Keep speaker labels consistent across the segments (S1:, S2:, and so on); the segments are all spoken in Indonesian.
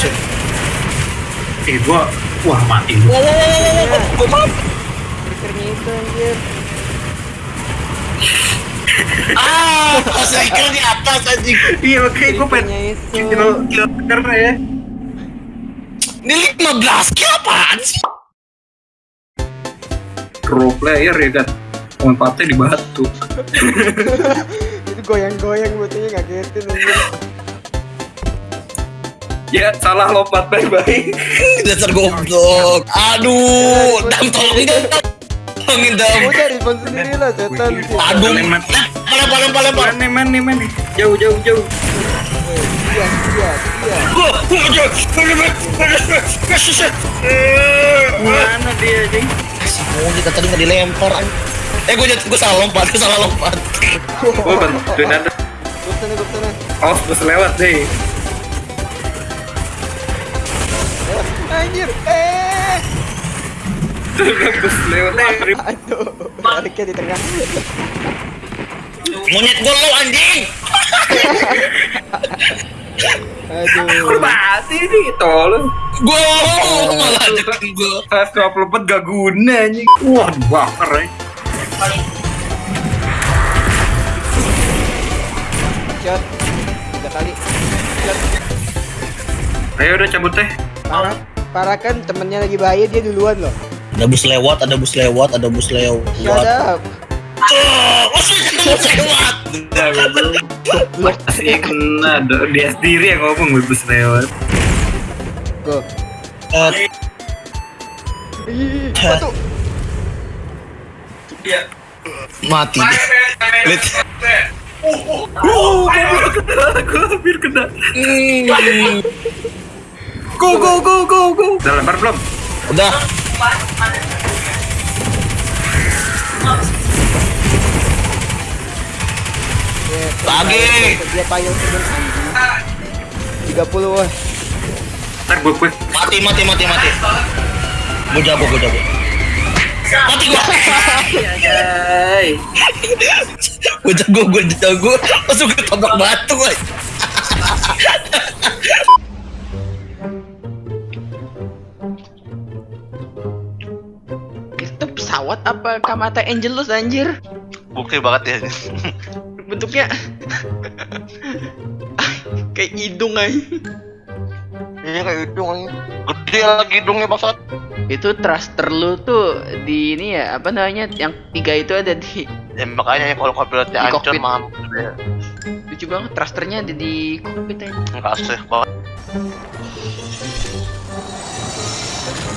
S1: cuy.
S2: Eh gua wah mati gua.
S1: Wow, wow, wow, wow, gua maaf.
S3: Triggernya itu anjir.
S1: Ah, striker di atas anjing.
S2: Iya makanya gua pengen kill kill karena ya.
S1: Ini 15 kill apaan sih?
S2: Pro player ya kan. Lompatnya di batu.
S3: Itu goyang-goyang batunya ngagetin anjir.
S2: Ya salah lompat bye-bye.
S1: Dasar goblok. Aduh, dam tolongin dam. Tolongin dam.
S3: Udah respon sendiri lah setan.
S1: Aduh,
S2: Lempar.
S1: lempar lempar lempar.
S2: Mana nih man nih nih. Jauh jauh jauh.
S3: Iya, iya, iya.
S2: Mana dia?
S1: Si tadi nggak dilempar. Eh, gua jatuh, gua salah lompat, gua salah lompat.
S2: Gua bantuin ada.
S3: Gue gue.
S2: Oh, bus lewat deh.
S3: Anjir, eh.
S2: bus lewat.
S3: Aduh, baliknya di tengah.
S1: Monyet gua lo anjing.
S3: Aduh.
S2: Mati nih tolong.
S1: Gua malah deketin gua.
S2: Kelas 24 gak guna anjing. Wah, bakar ya.
S3: Shot. Tiga kali. Shot.
S2: Ayo udah cabut teh.
S3: Parah, parah kan temennya lagi bahaya dia duluan loh.
S1: Ada bus lewat, ada bus lewat, ada bus lewat. Oh, ada bus lewat.
S2: Iya kena, dia sendiri yang ngomong bus lewat.
S3: Go.
S1: Eh,
S3: tuh?
S1: mati. Lihat.
S2: Uh, gue hampir kena.
S1: Hmm.
S2: Go, go, go, go, go. Udah lempar belum?
S1: Udah. Lagi.
S3: Dia payung sebelum Tiga puluh.
S2: Ntar gue quick.
S1: Mati, mati, mati, mati. Gue jago, gue jago. Mati gua.
S2: Anjay.
S1: Gue jago, gue jago. Langsung ketabrak batu,
S3: pesawat apa Kamata Angelus anjir?
S4: Bukti banget ya.
S3: Bentuknya kayak hidung aja.
S4: Iya kayak hidung. Gede lagi hidungnya maksud.
S3: Itu thruster lu tuh di ini ya apa namanya yang tiga itu ada di
S4: Ya makanya ya kalau kopilotnya
S3: Di
S4: hancur
S3: kokpit.
S4: mah ya.
S3: lucu banget thrusternya ada di kokpit aja.
S4: Enggak safe banget.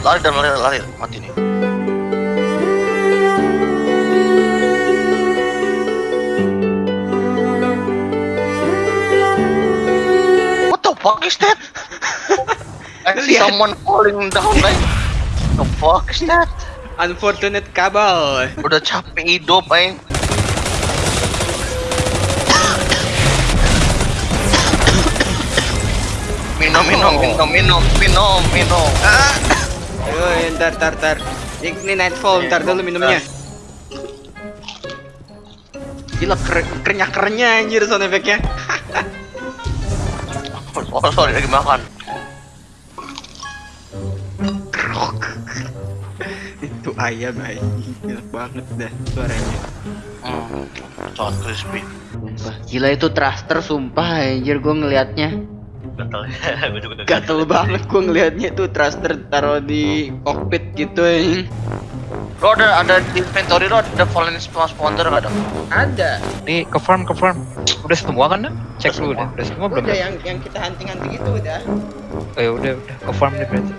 S4: Lari dan lari lari mati nih. Fuck is that? I see
S3: Lihat.
S4: someone falling down like The fuck is that?
S3: Unfortunate kabel.
S4: Udah capek hidup, aing. Minum, minum, minum, minum, minum, minum. Ah.
S3: Ayo, ntar, ntar, ntar. Ini nightfall, ntar dulu minumnya. Gila, ker kerenyak-kerennya anjir sound effect-nya.
S4: Oh, sorry, lagi makan.
S3: Itu ayam anjing, banget dah suaranya.
S4: Hmm, crispy.
S3: Sumpah, gila itu thruster sumpah anjir gua ngelihatnya.
S4: Gatel gue
S3: Gatel banget gua ngelihatnya tuh thruster taruh di cockpit gitu anjing.
S4: Lo ada ada di inventory lo ada fallen spawner gak ada?
S3: Ada.
S5: Nih ke farm ke farm. Udah semua kan dah? Cek dulu deh. Udah semua belum?
S3: Udah
S5: dah?
S3: yang yang kita hunting-hunting itu udah.
S5: Oh, ya udah udah ke farm deh berarti.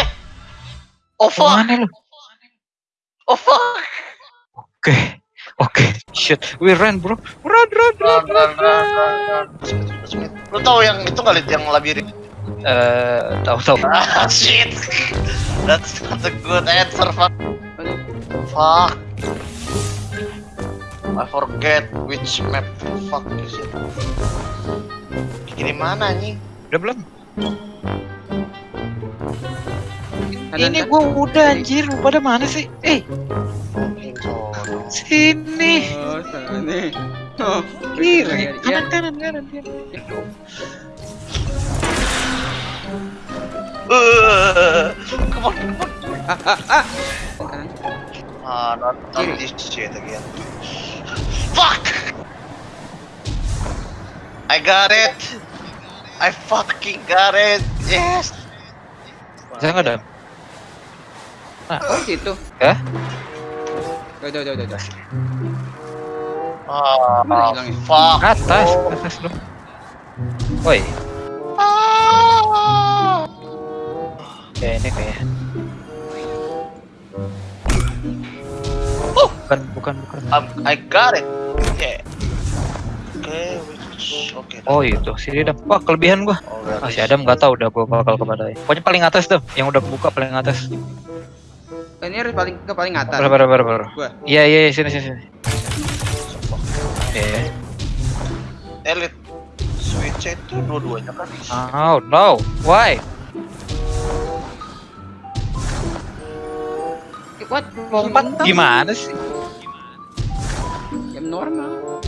S4: Eh! Oh fuck!
S5: Mana lu?
S4: Oh fuck!
S5: Oke. Oke. Shit. We run bro. Run run run run. run.
S4: Lo tau yang itu kali yang labirin?
S5: Eh, tahu tahu.
S4: Ah shit! That's not a good answer, fuck. Fuck. I forget which map the fuck is it. Ini mana anjing?
S5: Udah belum?
S3: Kanan,
S5: Ini gua udah anjir. Lu pada mana sih? Eh, sini.
S3: Oh, sana nih. Oh,
S5: Kiri,
S3: Ya.
S5: kanan, kanan, kanan.
S4: Come on, come on.
S3: Kanan.
S4: Ah, not, not
S3: Kiri.
S4: this shit again. Fuck! I got it! I fucking got it! Yes!
S5: Bisa nggak dam?
S3: Oh situ.
S5: Ya?
S3: Udah udah udah udah.
S4: Ah, fuck!
S5: Atas, atas dong. Woi, kayak ini kayak. Bukan, bukan, bukan.
S4: Um, I got it! Yeah. Okay, which... Okay.
S5: Oh itu, sini dam. Wah kelebihan gua.
S4: Oh,
S5: Ah, si Adam nggak tahu udah gua bakal ke mana. Pokoknya paling atas dam, yang udah buka paling atas.
S3: Oh, Ini harus paling ke paling atas.
S5: Berapa, berapa, berapa?
S3: Gua.
S5: Iya, iya, iya, sini, sini, sini. Iya.
S4: Elite switch itu dua-duanya kan
S5: Oh no, why?
S3: What?
S5: Lompat gimana sih?
S3: Yang normal.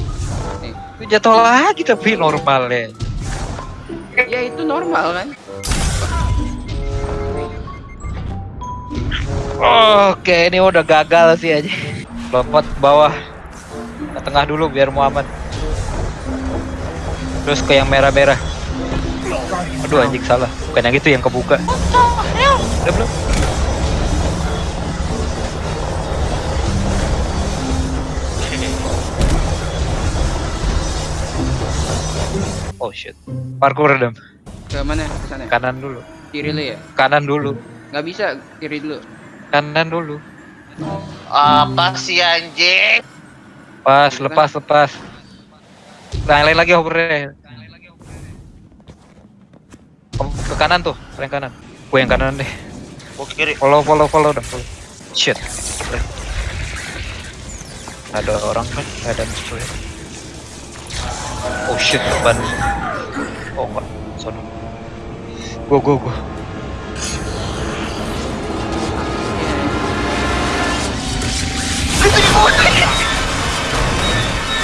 S3: Nih.
S5: Itu jatuh lagi tapi normal ya.
S3: Ya itu normal kan?
S5: Oke, ini udah gagal sih aja. Lompat ke bawah. Ke tengah dulu biar Muhammad. Terus ke yang merah-merah. Aduh anjing salah. Bukan yang itu yang kebuka. Udah belum? Oh shit. Parkour dam.
S3: Ke mana? Ke sana.
S5: Kanan dulu.
S3: Kiri lu ya?
S5: Kanan dulu.
S3: Nggak bisa kiri dulu.
S5: Kanan dulu.
S4: apa sih anjing
S5: Pas, lepas, lepas. Nah, yang lain lagi hovernya. Ke- Ke kanan tuh, paling kanan. Gue yang kanan deh.
S4: gua kiri
S5: Follow, follow, follow. Follow. Shit. Ada orang kan? Ada musuh ya. Oh shit, ban. Oh enggak, sono. Go, go, go.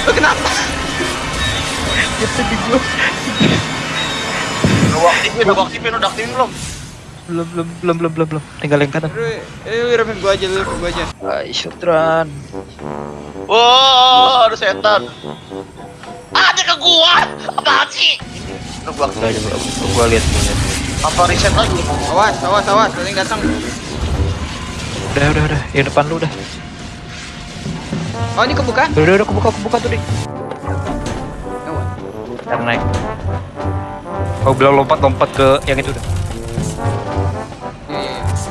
S3: Lu kenapa?
S4: udah gua aktifin udah aktifin udah aktifin belum
S5: Belum, belum, belum, belum, belum, belum. Tinggal yang kanan.
S3: Eh remen gua aja gua aja.
S4: Wow, ada setan. Dia ke gua. Apaan sih? Udah gua aktifin.
S5: coba, gua lihat.
S4: Apa reset lagi?
S3: Awas, awas, awas, ada yang datang.
S5: Udah, udah, udah. Yang depan lu udah.
S3: Oh, ini kebuka?
S5: Udah, udah, udah, kebuka, kebuka tuh, Dik.
S3: Oh,
S5: Yang naik. Oh, bilang lompat-lompat ke yang itu udah.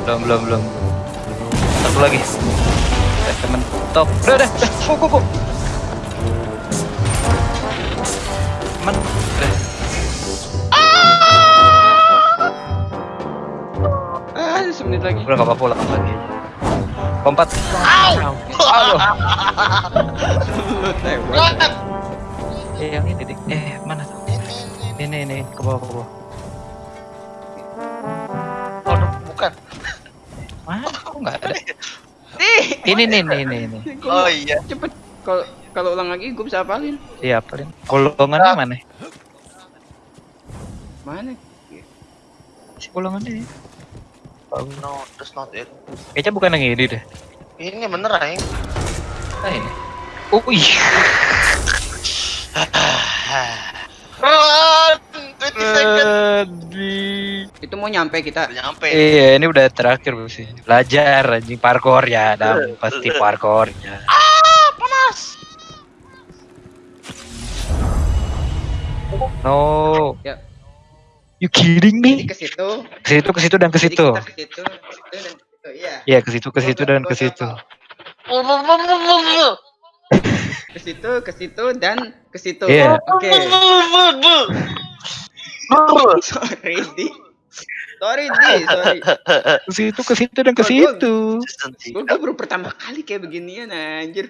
S5: Belum, belum, belum. Satu lagi. Kita mentok. Udah, udah, udah. Go, go, go.
S3: Ah, semenit lagi.
S5: Udah, gak apa-apa, ulang lagi. Lompat.
S4: Au!
S5: Aduh.
S3: Lu?
S5: Eh, yang ini, Dik. Eh, mana tuh? Ini, ini, ke bawah, ke bawah.
S4: Oh, bukan.
S5: Mana? Kok nggak ada?
S3: Ih,
S5: Ini, nih, nih, nih, nih.
S4: Oh iya.
S3: cepet. Kalau kalau ulang lagi gue bisa hafalin.
S5: Iya, paling. Golongannya mana?
S3: Mana?
S5: Si golongannya. Oh,
S4: No, that's not it.
S5: Kayaknya bukan yang ini deh.
S4: Ini bener aing.
S5: Nah, ini. Oh, iya.
S4: Run! 20 seconds.
S3: Itu mau nyampe kita.
S4: Udah nyampe.
S5: Iya, ini udah terakhir sih. Belajar anjing parkour ya, Dam. Pasti parkour ya.
S4: Ah, panas.
S5: No.
S3: Ya.
S5: You kidding
S3: Jadi
S5: me?
S3: ke situ.
S5: Ke situ, ke situ dan ke
S3: Jadi
S5: situ.
S3: ke situ, ke situ dan ke situ. Iya.
S5: Iya, ke situ, ke situ dan ke situ.
S3: Ke situ, ke situ dan ke situ.
S5: Iya.
S3: Oke. Sorry, Di. Sorry, Di. Sorry.
S5: Ke situ, ke situ dan ke situ.
S3: Gue baru pertama kali kayak beginian anjir.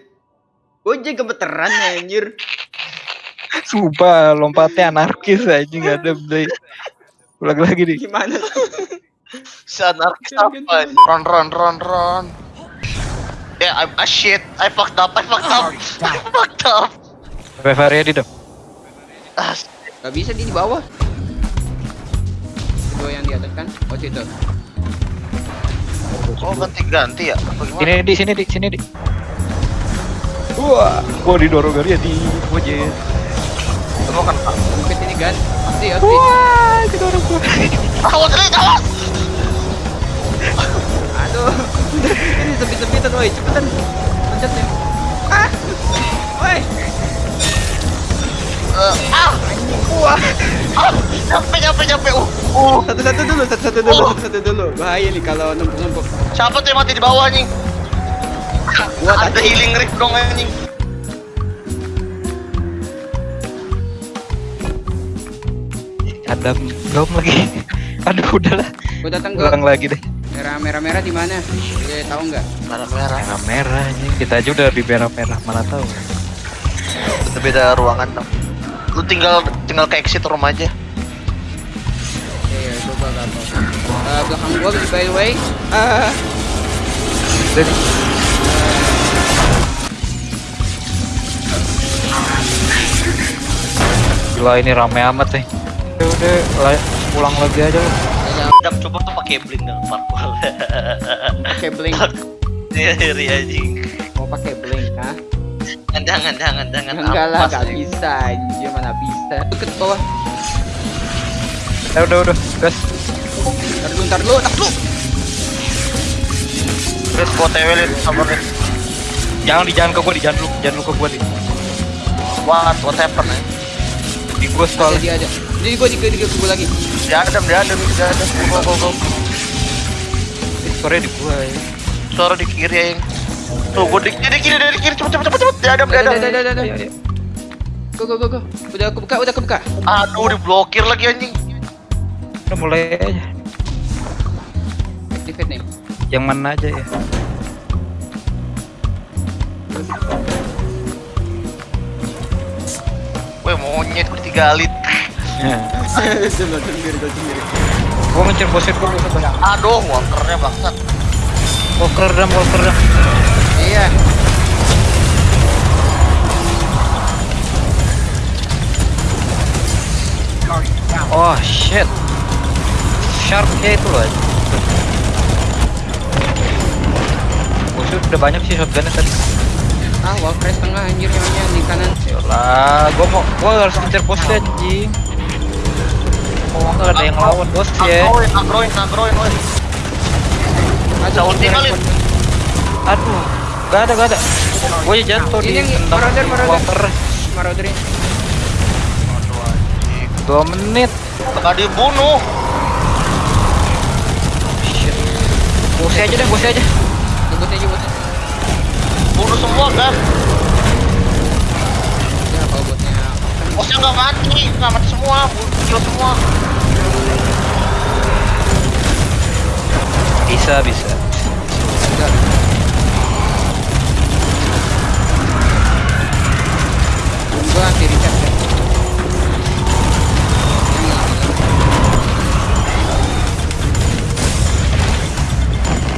S3: Gue aja gemeteran anjir.
S5: Sumpah, lompatnya anarkis anjing gak ada. Ulang lagi nih.
S3: Gimana?
S4: Si anarkis apa? Run, run, run, run. Yeah, I'm a shit. I fucked up. I fucked up. I fucked up.
S5: Revive ready dong.
S4: Ah,
S3: Gak bisa di bawah. Dua yang di atas kan? Oh situ.
S4: oh ganti-ganti ya?
S5: Sini di sini di sini di. Wah, gua didorong dari di wajah.
S4: Kamu kan
S3: Mungkin ini kan? Pasti pasti.
S5: Wah, didorong gua.
S4: awas ini awas.
S3: Aduh. Ini sempit-sempitan woi, cepetan. Pencet nih. Ah. Woi.
S4: Eh, ah,
S3: Wah.
S4: ah, capek capek capek. Uh, uh.
S3: Satu-satu dulu, satu-satu dulu, satu-satu dulu. Bahaya nih kalau numpuk-numpuk.
S4: Siapa tuh yang mati di bawah anjing?
S3: Gua
S4: Ada healing rift dong anjing.
S5: Adam dom lagi. Aduh, udahlah.
S3: Gua datang ke
S5: Ulang lagi deh.
S3: merah merah merah di mana? Dia tahu nggak?
S4: Merah merah.
S5: Merah merah anjing. Kita aja udah di merah merah mana tahu.
S4: Itu beda ruangan dong. Lu tinggal tinggal ke exit room aja.
S3: Iya, coba gak tahu. Eh, belakang gua by the way. Ah.
S5: Jadi Gila ini rame amat nih. Ya udah la- pulang lagi aja lu.
S3: ada
S4: Dap coba tuh pakai blink dong parkour.
S3: pakai blink.
S4: Iya, iri anjing.
S3: Mau pakai blink, hah?
S4: Jangan jangan jangan.
S3: Enggak lah,
S4: Ampas,
S3: gak
S4: anjing.
S3: bisa anjir mana bisa. Deket bawah.
S5: Ya udah udah, gas.
S3: Ntar dulu, ntar dulu, ntar dulu.
S4: Lihat gua lihat sabar lihat.
S5: Jangan di jangan ke gua, di jangan lu, jangan lu ke gua di.
S4: What what happen eh?
S5: Di gua soalnya.
S3: dia ada. Jadi gua di di di gua lagi.
S4: Dia ada dia ada dia ada. Go go go.
S5: Sore di gua ya.
S4: Suara di kiri ya. Tuh gua di kiri kiri dari kiri cepet cepet cepet cepet. Dia ada dia ada.
S3: Ada, ada, ada. Go go go go. Udah aku buka, udah aku buka.
S4: Aduh diblokir lagi anjing.
S5: Udah mulai aja.
S3: Activate nih.
S5: Yang mana aja ya.
S4: Weh monyet ketiga lit.
S3: Gua
S5: ngecer bosnya gua banyak.
S4: Aduh walkernya bangsat.
S5: Walker dam, walker dam.
S3: Iya.
S5: Oh shit. Kayak itu loh. Bosnya udah banyak sih shotgunnya tadi.
S3: Ah, wall press tengah anjir nyonya di kanan.
S5: Yalah, gua mau gua harus ngecer bosnya anjing. Oh, nggak ada yang lawan bos ya.
S4: Ulti kali.
S5: Aduh, ada ada. Gua aja jatuh di
S3: marauder, marauder. Marauder ini.
S5: Dua menit.
S4: Gak dibunuh.
S5: Bosnya aja deh, bosnya aja.
S3: Tunggu aja buat.
S4: Bunuh semua kan.
S3: Ya kalau buatnya
S4: Bosnya nggak mati, nggak mati semua, bunuh kill semua.
S5: Bisa, bisa.
S3: Gua anti recharge ya.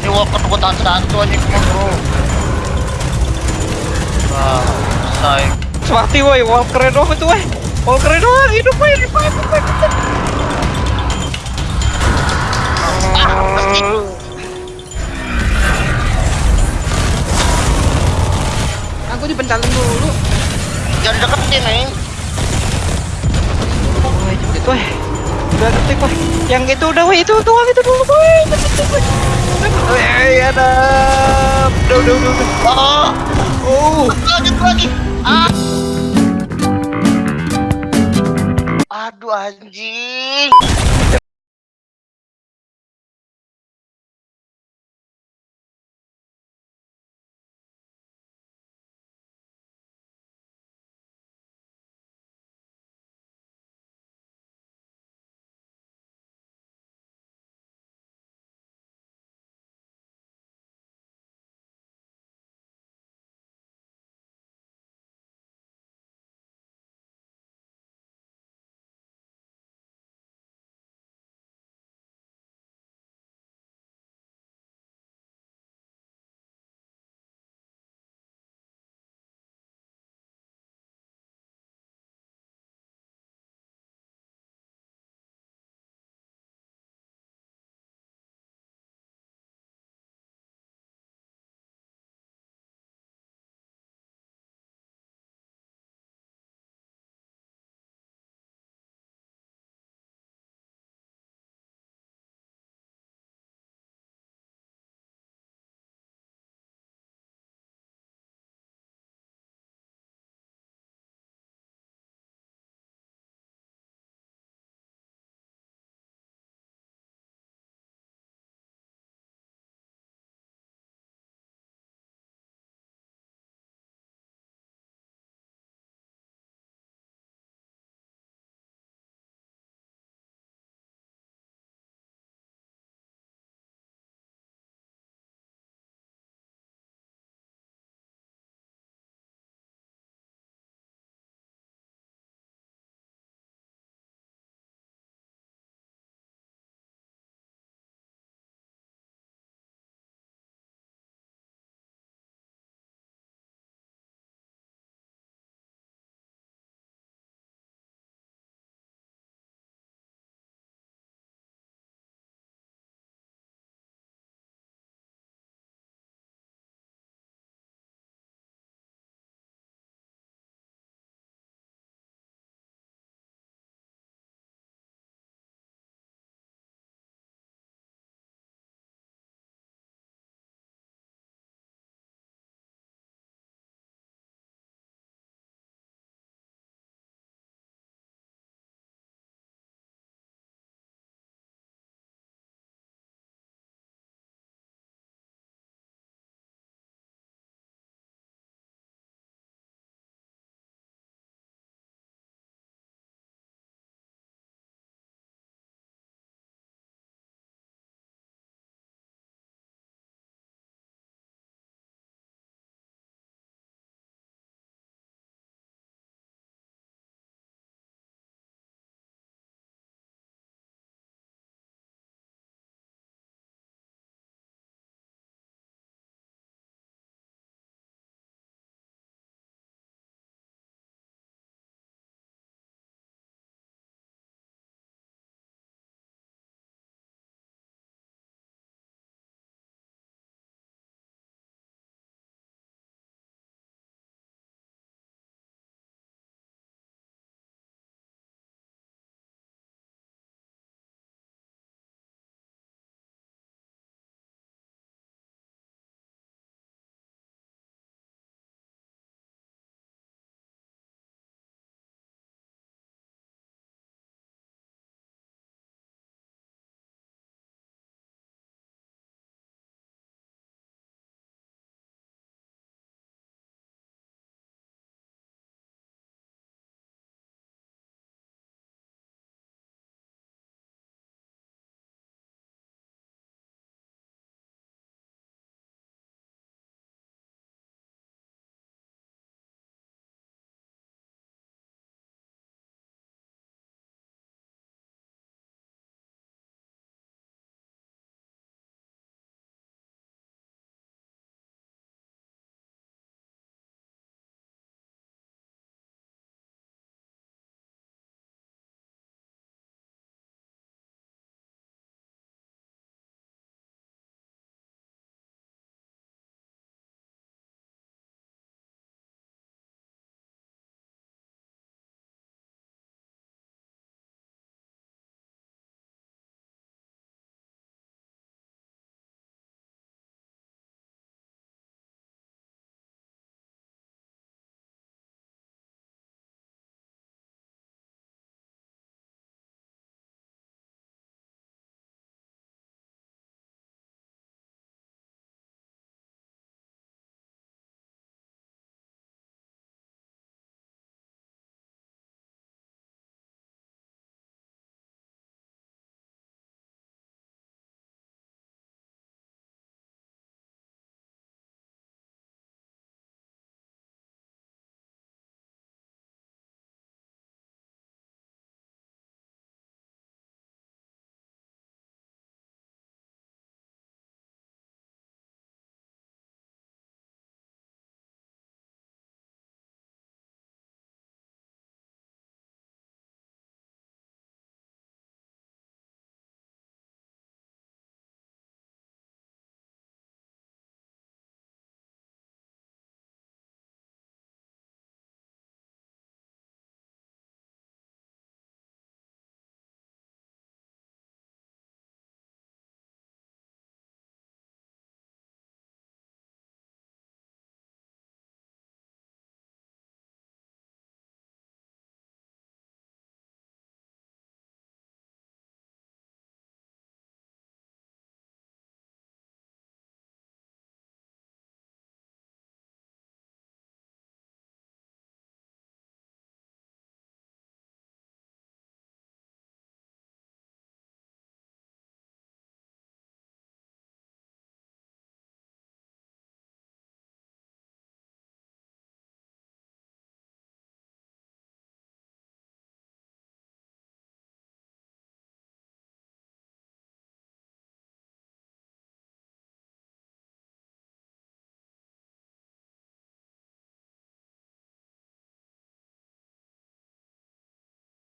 S4: Ini walker gua tahan satu aja ke mana bro. Nah.
S5: Mati woi, Walker doang itu woi. Walker doang hidup woi, hidup woi, woi.
S3: Aku dipentalin dulu.
S4: Jangan deketin nih.
S5: Woi. Udah detik woi. Yang itu udah woi, itu doang itu dulu woi. Woi. Woi, ada. Udah, udah, udah. udah.
S4: Oh,
S5: Oh.
S4: lanjut lagi. Ah. Aduh anjing.